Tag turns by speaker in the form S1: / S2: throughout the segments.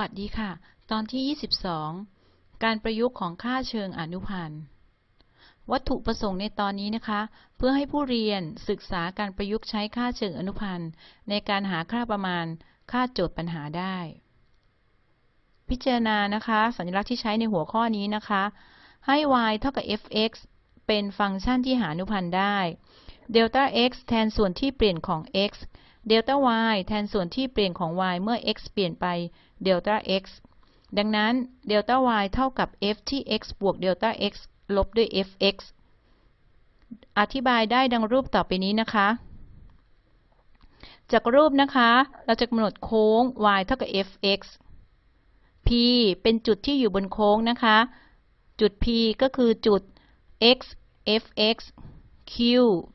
S1: สวัสดีค่ะ ตอนที่ 22 การประยุกต์ของค่าเชิงอนุพันธ์ วัตถุประสงค์ในตอนนี้นะคะ เพื่อให้ผู้เรียนศึกษาการประยุกต์ใช้ค่าเชิงอนุพันธ์ ในการหาค่าประมาณค่าโจทย์ปัญหาได้ พิจารณานะคะ สัญลักษณ์ที่ใช้ในหัวข้อนี้นะคะ ให้ y เท่ากับ f(x) เป็นฟังก์ชันที่หาอนุพันธ์ได้เดลต้า x แทนส่วนที่เปลี่ยนของ x เดลต้า y แทนส่วนที่เปลี่ยนของ y เมื่อ x เปลี่ยนไป เดลต้า x ดังนั้นเดลต้า y เท่ากับ f ที่ x บวกเดลต้า x ลบด้วย fx อธิบายได้ดังรูปต่อไปนี้นะคะ จากรูปนะคะ เราจะกำหนดโค้ง y เท่ากับ fx p เป็นจุดที่อยู่บนโค้งนะคะ จุด p ก็คือจุด x fx q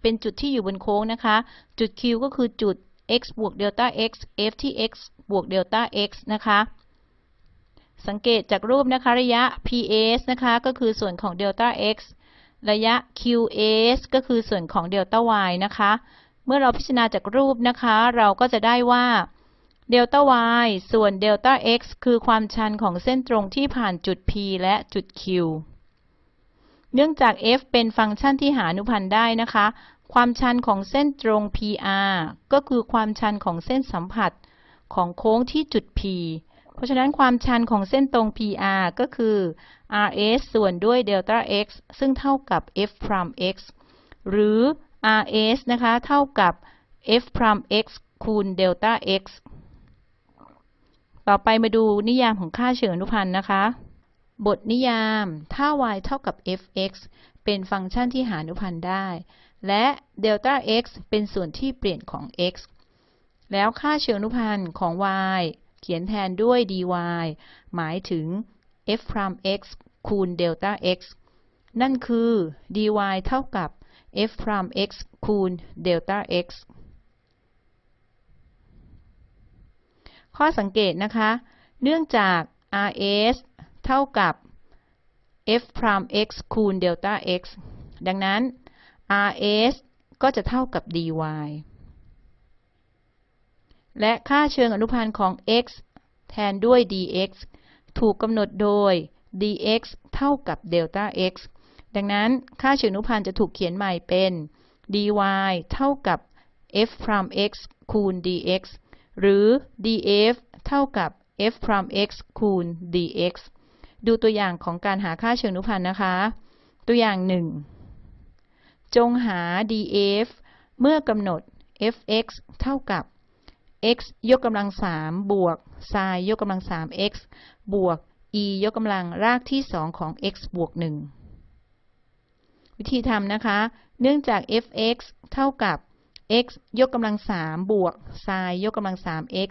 S1: เป็นจุดที่อยู่บนโค้งนะคะ จุด q ก็คือจุด x บวกเดลต้า x f ที่ x บวกเดลต้า x นะคะ สังเกตจากรูปนะคะระยะ ps นะคะก็คือส่วนของเดลต้า x ระยะ qs ก็คือส่วนของเดลต้า y นะคะ เมื่อเราพิจารณาจากรูปนะคะ เราก็จะได้ว่าเดลต้า y ส่วนเดลต้า x คือความชันของเส้นตรงที่ผ่านจุด p และจุด q เนื่องจาก f เป็นฟังก์ชันที่หาอนุพันธ์ได้นะคะ ความชันของเส้นตรง PR ก็คือความชันของเส้นสัมผัสของโค้งที่จุด P เพราะฉะนั้นความชันของเส้นตรง PR ก็คือ RS ส่วนด้วยเดลต้า x ซึ่งเท่ากับ f prime x หรือ RS นะคะ เท่ากับ f prime x คูณเดลต้า x ต่อไปมาดูนิยามของค่าเชิงอนุพันธ์นะคะ บทนิยาม ถ้า y เท่ากับ fx เป็นฟังก์ชันที่หาอนุพันธ์ได้ และเดลต้า x เป็นส่วนที่เปลี่ยนของ x แล้วค่าเชิงอนุพันธ์ของ y เขียนแทนด้วย dy หมายถึง f prime x คูณเดลต้า x นั่นคือ dy เท่ากับ f prime x คูณเดลต้า x ข้อสังเกตนะคะ เนื่องจาก rs เท่ากับ f prime x คูณเดลต้า x ดังนั้น rs ก็จะเท่ากับ dy และค่าเชิงอนุพันธ์ของ x แทนด้วย dx ถูกกำหนดโดย dx เท่ากับเดลต้า x ดังนั้นค่าเชิงอนุพันธ์จะถูกเขียนใหม่เป็น dy เท่ากับ f prime x คูณ dx หรือ df เท่ากับ f prime x คูณ dx ดูตัวอย่างของการหาค่าเชิงอนุพันธ์นะคะ ตัวอย่าง 1 จงหา df เมื่อกำหนด fx เท่ากับ x ยกกำลัง3บวก sin ยกกำลัง 3x บวก e ยกกำลังรากที่2ของ x บวก1วิธีทำนะคะ เนื่องจาก fx เท่ากับ x ยกกำลัง3บวก sin ยกกำลัง 3x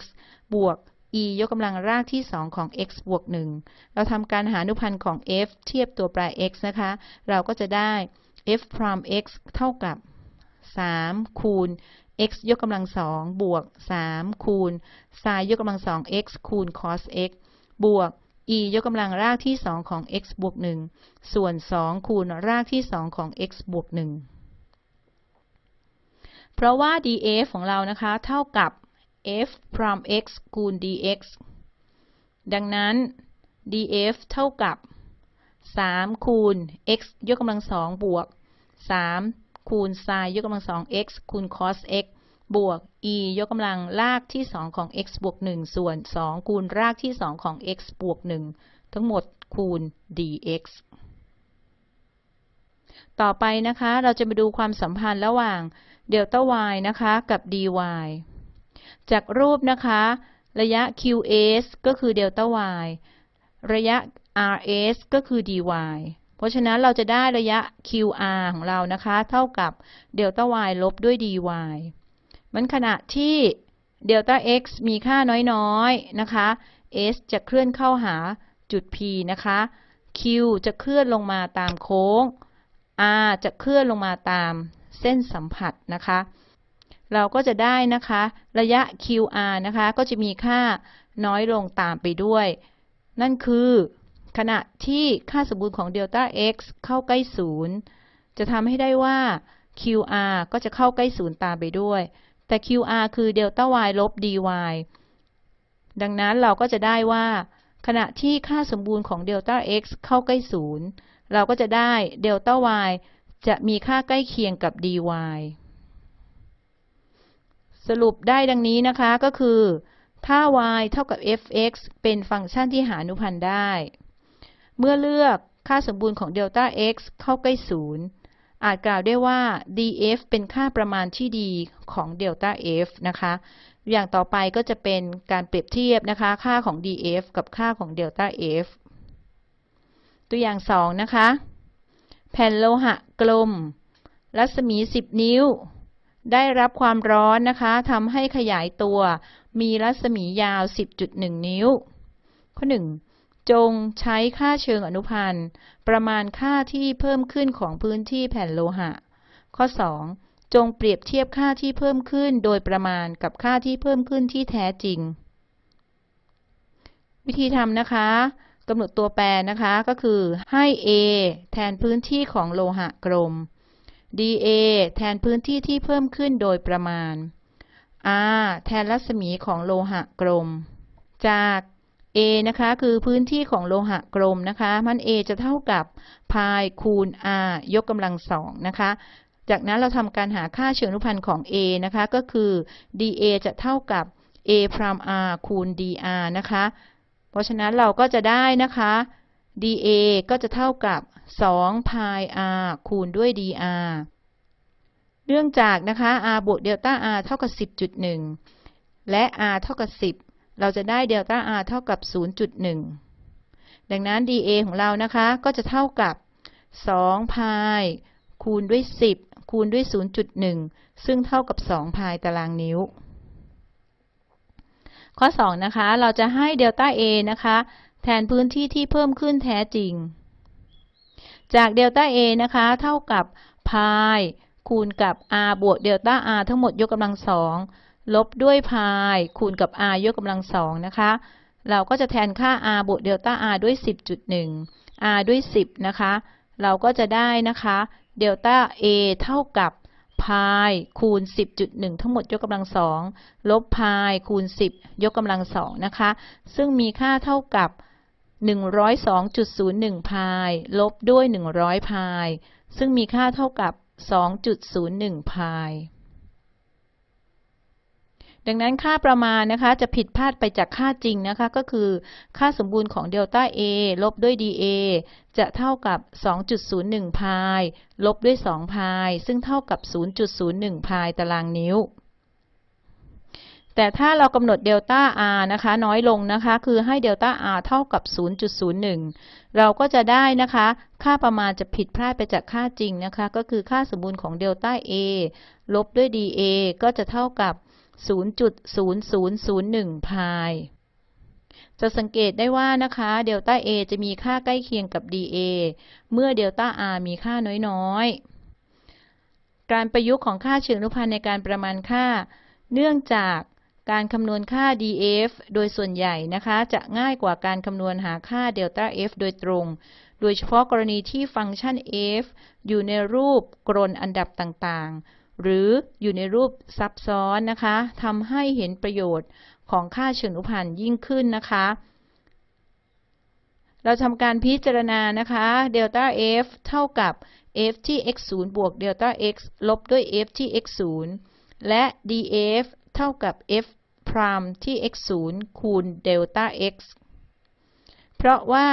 S1: บวก e ยกกำลังรากที่2ของ x บวก1เราทำการหาอนุพันธ์ของ f เทียบตัวแปร x นะคะ เราก็จะได้ f prime x เท่ากับ 3 คูณ x ยกกำลัง2บวก 3 คูณ sin ยกกำลัง 2x คูณ cos x บวก e ยกกำลังรากที่2ของ x บวก 1 ส่วน 2 คูณรากที่2ของ x บวก 1 เพราะว่า df ของเรานะคะ เท่ากับ f prime x คูณ dx ดังนั้น df เท่ากับ 3 คูณ x ยกกำลัง2บวก 3 คูณ sin ยกกำลัง 2x คูณ cos x บวก e ยกกำลังรากที่ 2 ของ x บวก 1 ส่วน 2 คูณรากที่ 2 ของ x บวก 1 ทั้งหมดคูณ dx ต่อไปนะคะ เราจะมาดูความสัมพันธ์ระหว่างเดลต้า y นะคะ กับ dy จากรูปนะคะ ระยะ qs ก็คือเดลต้า y ระยะ rs ก็คือ dy เพราะฉะนั้นเราจะได้ระยะ qr ของเรานะคะ เท่ากับเดลต้า y ลบด้วย dy มันขณะที่เดลต้า x มีค่าน้อยๆนะคะ s จะเคลื่อนเข้าหาจุด p นะคะ q จะเคลื่อนลงมาตามโค้ง r จะเคลื่อนลงมาตามเส้นสัมผัสนะคะ เราก็จะได้นะคะ ระยะ qr นะคะ ก็จะมีค่าน้อยลงตามไปด้วย นั่นคือ ขณะที่ค่าสมบูรณ์ของเดลต้า x เข้าใกล้ศูนย์จะทำให้ได้ว่า qr ก็จะเข้าใกล้ศูนย์ตามไปด้วย แต่ QR คือเดลต้า y ลบ dy ดังนั้นเราก็จะได้ว่า ขณะที่ค่าสมบูรณ์ของเดลต้า x เข้าใกล้ศูนย์เราก็จะได้เดลต้า y จะมีค่าใกล้เคียงกับ dy สรุปได้ดังนี้นะคะก็คือ ถ้า y เท่ากับ fx เป็นฟังก์ชันที่หาอนุพันธ์ได้ เมื่อเลือกค่าสมบูรณ์ของเดลต้า x เข้าใกล้ศูนย์อาจกล่าวได้ว่า df เป็นค่าประมาณที่ดีของเดลต้า f นะคะ อย่างต่อไปก็จะเป็นการเปรียบเทียบนะคะ ค่าของ df กับค่าของเดลต้า f ตัวอย่าง 2 นะคะ แผ่นโลหะกลม รัศมี 10 นิ้ว ได้รับความร้อนนะคะทำให้ขยายตัว มีรัศมียาว 10.1 นิ้ว ข้อ 1 จงใช้ค่าเชิงอนุพันธ์ ประมาณค่าที่เพิ่มขึ้นของพื้นที่แผ่นโลหะ ข้อ 2 จงเปรียบเทียบค่าที่เพิ่มขึ้นโดยประมาณกับค่าที่เพิ่มขึ้นที่แท้จริง วิธีทำนะคะกำหนดตัวแปรนะคะก็คือให้ a แทนพื้นที่ของโลหะกลม dA แทนพื้นที่ที่เพิ่มขึ้นโดยประมาณ r แทนรัศมีของโลหะกลม จาก a นะคะคือพื้นที่ของโลหะกลมนะคะมัน a จะเท่ากับพายคูณ r ยกกำลังสองนะคะจากนั้นเราทำการหาค่าเชิงอนุพันธ์ของ a นะคะก็คือ dA จะเท่ากับ a พราม r คูณ dr นะคะเพราะฉะนั้นเราก็จะได้นะคะ dA ก็จะเท่ากับ2 pi r คูณด้วย dr เนื่องจากนะคะ r บวกเดลต้า r เท่ากับ 10.1 และ r เท่ากับ 10 เราจะได้เดลต้า r เท่ากับ 0.1 ดังนั้น dA ของเรานะคะ ก็จะเท่ากับ2 pi คูณด้วย 10 คูณด้วย 0.1 ซึ่งเท่ากับ2 pi ตารางนิ้ว ข้อ 2 นะคะ เราจะให้เดลต้า A นะคะ แทนพื้นที่ที่เพิ่มขึ้นแท้จริง จากเดลต้า A นะคะ เท่ากับพายคูณกับ r บวกเดลต้า r ทั้งหมดยกกำลังสอง ลบด้วยพายคูณกับ r ยกกำลังสองนะคะ เราก็จะแทนค่า r บวกเดลต้า r ด้วย 10.1 r ด้วย 10 นะคะ เราก็จะได้นะคะเดลต้า a เท่ากับพายคูณ 10.1 ทั้งหมดยกกำลังสองลบพายคูณ 10 ยกกำลังสองนะคะ ซึ่งมีค่าเท่ากับ 102.01 พาย ลบด้วย 100 พาย ซึ่งมีค่าเท่ากับ 2.01 พาย ดังนั้นค่าประมาณนะคะจะผิดพลาดไปจากค่าจริงนะคะ ก็คือค่าสมบูรณ์ของเดลต้า A ลบด้วย dA จะเท่ากับ 2.01 พาย ลบด้วย 2 พาย ซึ่งเท่ากับ 0.01 พายตารางนิ้ว แต่ถ้าเรากำหนดเดลต้า r นะคะ น้อยลงนะคะ คือให้เดลต้า r เท่ากับ 0.01 เราก็จะได้นะคะ ค่าประมาณจะผิดพลาดไปจากค่าจริงนะคะ ก็คือค่าสมบูรณ์ของเดลต้า a ลบด้วย dA ก็จะเท่ากับ 0.0001 พาย จะสังเกตได้ว่านะคะเดลต้า A จะมีค่าใกล้เคียงกับ dA เมื่อเดลต้า R มีค่าน้อยๆ การประยุกต์ของค่าเชิงอนุพันธ์ในการประมาณค่า เนื่องจากการคำนวณค่า df โดยส่วนใหญ่นะคะ จะง่ายกว่าการคำนวณหาค่าเดลต้า f โดยตรง โดยเฉพาะกรณีที่ฟังก์ชัน f อยู่ในรูปกรนอันดับต่างๆ หรืออยู่ในรูปซับซ้อนนะคะทำให้เห็นประโยชน์ของค่าเชิงอนุพันธ์ยิ่งขึ้นนะคะ เราทำการพิจารณานะคะเดลต้า f เท่ากับ f ที่ x 0บวกเดลต้า x ลบด้วย f ที่ x 0และ df เท่ากับ f พรามที่ x 0คูณเดลต้า x เพราะว่า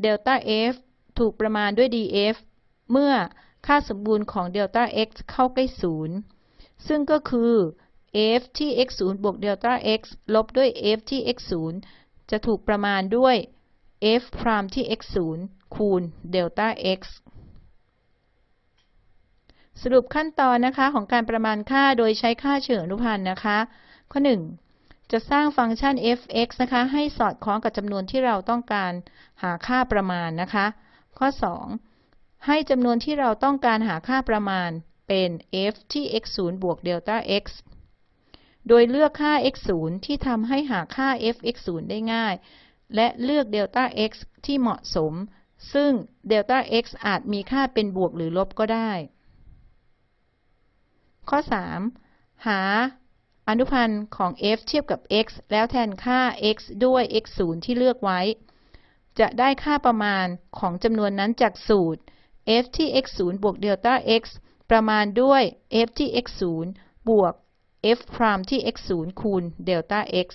S1: เดลต้า f ถูกประมาณด้วย df เมื่อ ค่าสมบูรณ์ของเดลต้า x เข้าใกล้ศูนย์ซึ่งก็คือ f ที่ x 0บวกเดลต้า x ลบด้วย f ที่ x 0จะถูกประมาณด้วย f พรามที่ x 0คูณเดลต้า x สรุปขั้นตอนนะคะของการประมาณค่าโดยใช้ค่าเชิงอนุพันธ์นะคะ ข้อ 1 จะสร้างฟังก์ชัน f(x) นะคะ ให้สอดคล้องกับจำนวนที่เราต้องการหาค่าประมาณนะคะ ข้อ 2 ให้จำนวนที่เราต้องการหาค่าประมาณเป็น f ที่ x 0บวกเดลต้า x โดยเลือกค่า x 0ที่ทำให้หาค่า f x 0ได้ง่าย และเลือกเดลต้า x ที่เหมาะสม ซึ่งเดลต้า x อาจมีค่าเป็นบวกหรือลบก็ได้ ข้อ 3 หาอนุพันธ์ของ f เทียบกับ x แล้วแทนค่า x ด้วย x 0ที่เลือกไว้ จะได้ค่าประมาณของจำนวนนั้นจากสูตร f ที่ x 0บวกเดลต้า x ประมาณด้วย f ที่ x 0บวก f พรามที่ x 0คูณเดลต้า x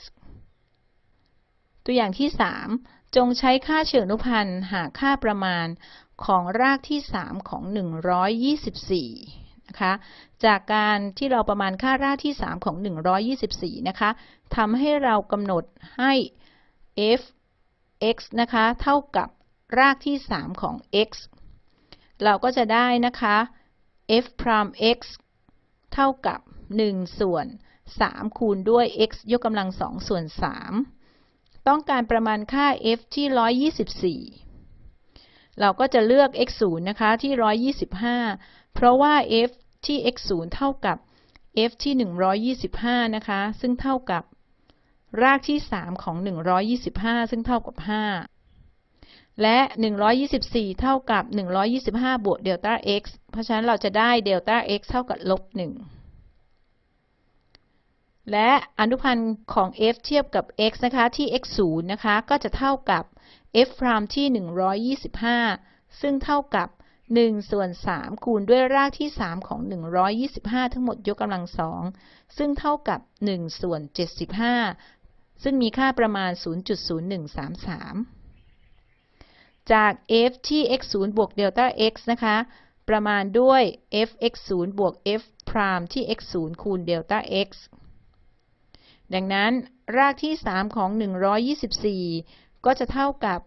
S1: ตัวอย่างที่ 3 จงใช้ค่าเชิงอนุพันธ์หาค่าประมาณของรากที่ 3 ของ 124 นะคะ จากการที่เราประมาณค่ารากที่ 3 ของ 124 นะคะทำให้เรากำหนดให้ f x นะคะ เท่ากับรากที่ 3 ของ x เราก็จะได้นะคะ f พราม x เท่ากับ 1 ส่วน 3 คูณด้วย x ยกกำลัง 2 ส่วน 3 ต้องการประมาณค่า f ที่ 124 เราก็จะเลือก x 0นะคะ ที่ 125 เพราะว่า f ที่ x 0เท่ากับ f ที่ 125 นะคะ ซึ่งเท่ากับรากที่ 3 ของ 125 ซึ่งเท่ากับ 5 และ 124 เท่ากับ 125 บวกเดลต้า x เพราะฉะนั้นเราจะได้เดลต้า x เท่ากับลบ 1 และอนุพันธ์ของ f เทียบกับ x นะคะที่ x 0 นะคะ ก็จะเท่ากับ f พรามที่ 125 ซึ่งเท่ากับ 1 ส่วน 3 คูณด้วยรากที่ 3 ของ 125 ทั้งหมดยกกำลัง 2 ซึ่งเท่ากับ 1 ส่วน 75 ซึ่งมีค่าประมาณ 0.0133 จาก f ที่ x 0บวกเดลต้า x นะคะ ประมาณด้วย f x 0บวก f พรามที่ x 0คูณเดลต้า x ดังนั้น รากที่ 3 ของ 124 ก็จะเท่ากับ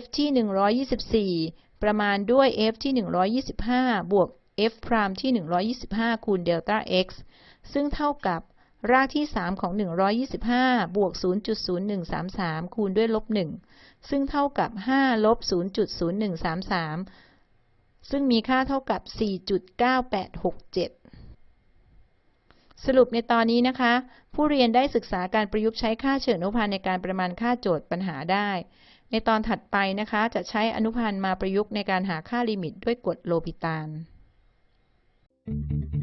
S1: f ที่ 124 ประมาณด้วย f ที่ 125 บวก f พรามที่ 125 คูณเดลต้า x ซึ่งเท่ากับรากที่ 3 ของ 125 บวก 0.0133 คูณด้วยลบ1 ซึ่งเท่ากับ 5 ลบ 0.0133 ซึ่งมีค่าเท่ากับ 4.9867 สรุปในตอนนี้นะคะ ผู้เรียนได้ศึกษาการประยุกต์ใช้ค่าเชิงอนุพันธ์ในการประมาณค่าโจทย์ปัญหาได้ ในตอนถัดไปนะคะ จะใช้อนุพันธ์มาประยุกต์ในการหาค่าลิมิตด้วยกฎโลปิตาน
S2: Thank you.